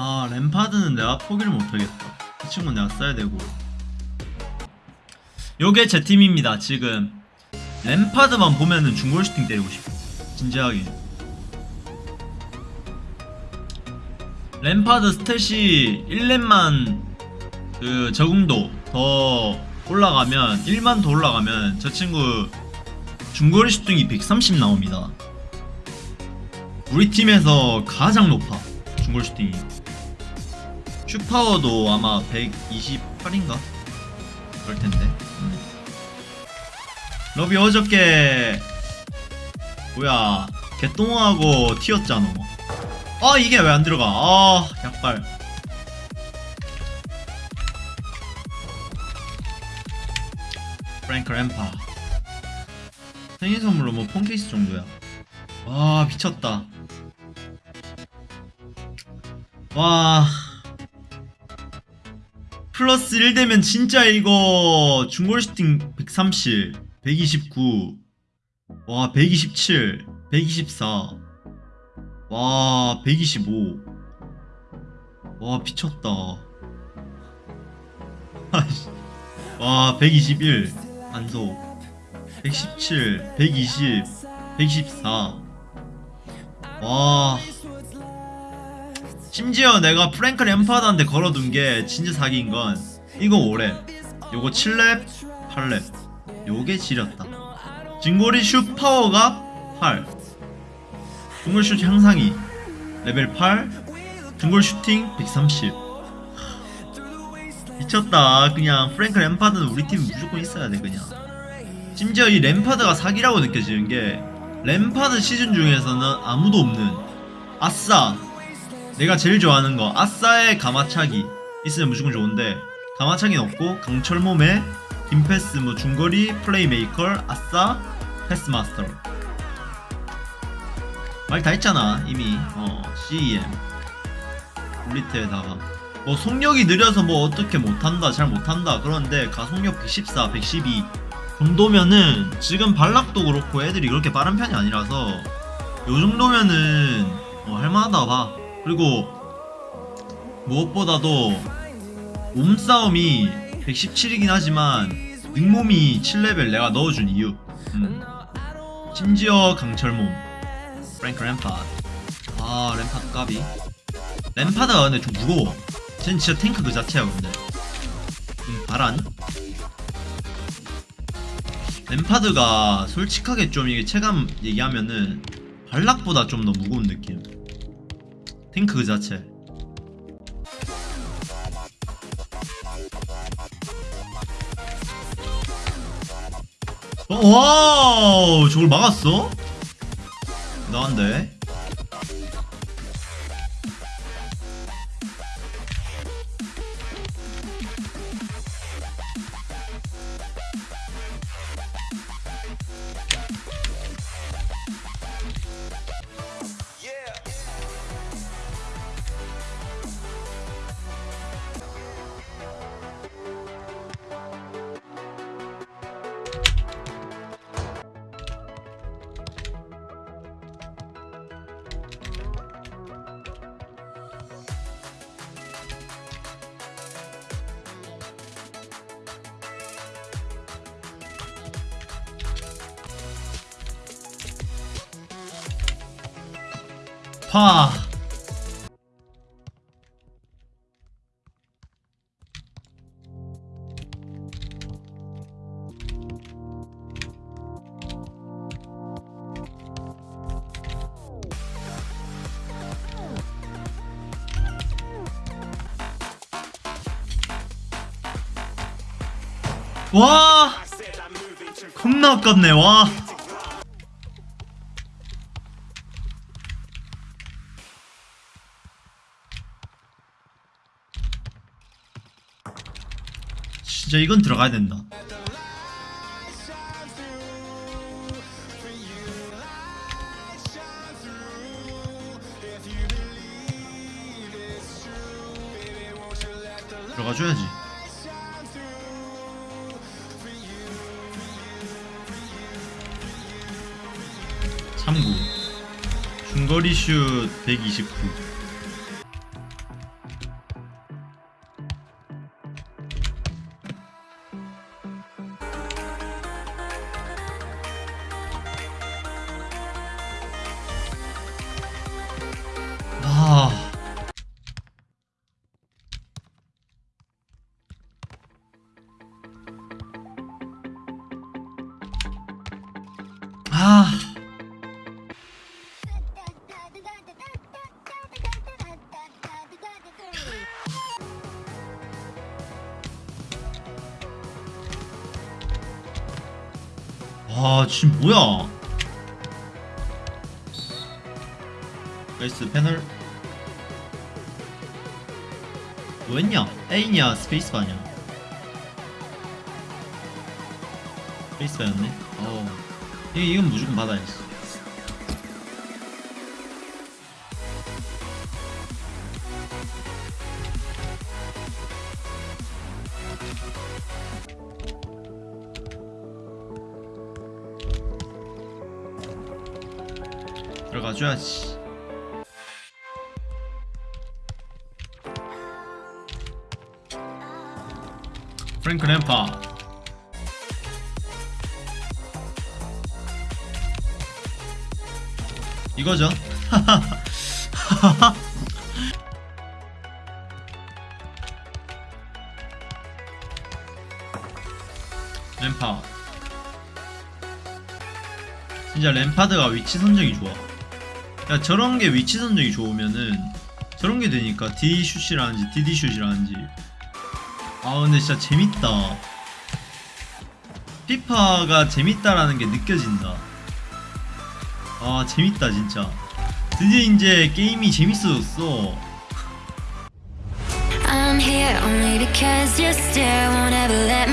아 램파드는 내가 포기를 못하겠다 이 친구는 내가 써야 되고. 요게 제 팀입니다 지금. 램파드만 보면은 중골 슈팅 때리고 싶어. 진지하게. 램파드 스탯이 1렙만 그 적응도 더 올라가면 1만 더 올라가면 저 친구 중거리 슈팅이 130 나옵니다. 우리 팀에서 가장 높아 중거리 슈팅이 슈파워도 아마 128인가? 그럴 텐데. 음. 러비 어저께 뭐야 개똥하고 튀었잖아. 아 이게 왜 안 들어가? 아 약발. 프랭크 램파. 생일 선물로 뭐 폰케이스 정도야. 와 미쳤다. 와. 플러스 1 되면 진짜 이거 중골 슈팅 130, 129, 와 127, 124, 와 125, 와 미쳤다. 와 121, 안소, 117, 120, 124, 와. 심지어 내가 프랭크 램파드한테 걸어둔 게 진짜 사기인 건 이거 5렙 요거 7렙 8렙. 요게 지렸다. 진고리 슛 파워가 8 중골 슛 향상이. 레벨 8 중골 슈팅 130 미쳤다. 그냥 프랭크 램파드는 우리 팀 무조건 있어야 돼 그냥. 심지어 이 램파드가 사기라고 느껴지는 게 램파드 시즌 중에서는 아무도 없는 아싸 내가 제일 좋아하는 거 아싸의 감아차기. 있으면 무조건 좋은데 감아차기는 없고 강철 몸에 긴패스 뭐 중거리 플레이메이커 아싸 패스마스터. 말 다 했잖아 이미. 어 CEM 블리트에다가. 뭐 속력이 느려서 뭐 어떻게 못한다 잘 못한다. 그런데 가속력 114 112 정도면은 지금 발락도 그렇고 애들이 그렇게 빠른 편이 아니라서 요 정도면은 어, 할만하다 봐 그리고 무엇보다도 몸싸움이 117이긴 하지만 능몸이 7레벨 내가 넣어준 이유. 음. 심지어 강철몸. 프랭크 램파드. 아 램파드 까비 램파드가 근데 좀 무거워. 쟤는 진짜 탱크 그 자체야 근데. 음, 바란 램파드가 솔직하게 좀 이게 체감 얘기하면은 발락보다 좀 더 무거운 느낌 탱크 그 자체 어, 와우 저걸 막았어? 나한데 파 와! 겁나 아깝네, 와. 진짜 이건 들어가야 된다. 들어가 줘야지. 참고 중거리 슛 129. 아 지금 뭐야? 나이스 패널. 뭐 했냐? A냐 스페이스바냐? 스페이스바였네. 어. 이, 이건 무조건 받아야지 들어가줘야지. 프랭크 램파. 이거죠? 램파 진짜 램파드가 위치 선정이 좋아 야 저런 게 위치 선정이 좋으면은 저런 게 되니까 D 슛이라는지 DD 슛이라는지. 아 근데 진짜 재밌다. 피파가 재밌다라는 게 느껴진다. 아 재밌다 진짜. 드디어 이제 게임이 재밌어졌어. I'm here only because your stare won't ever let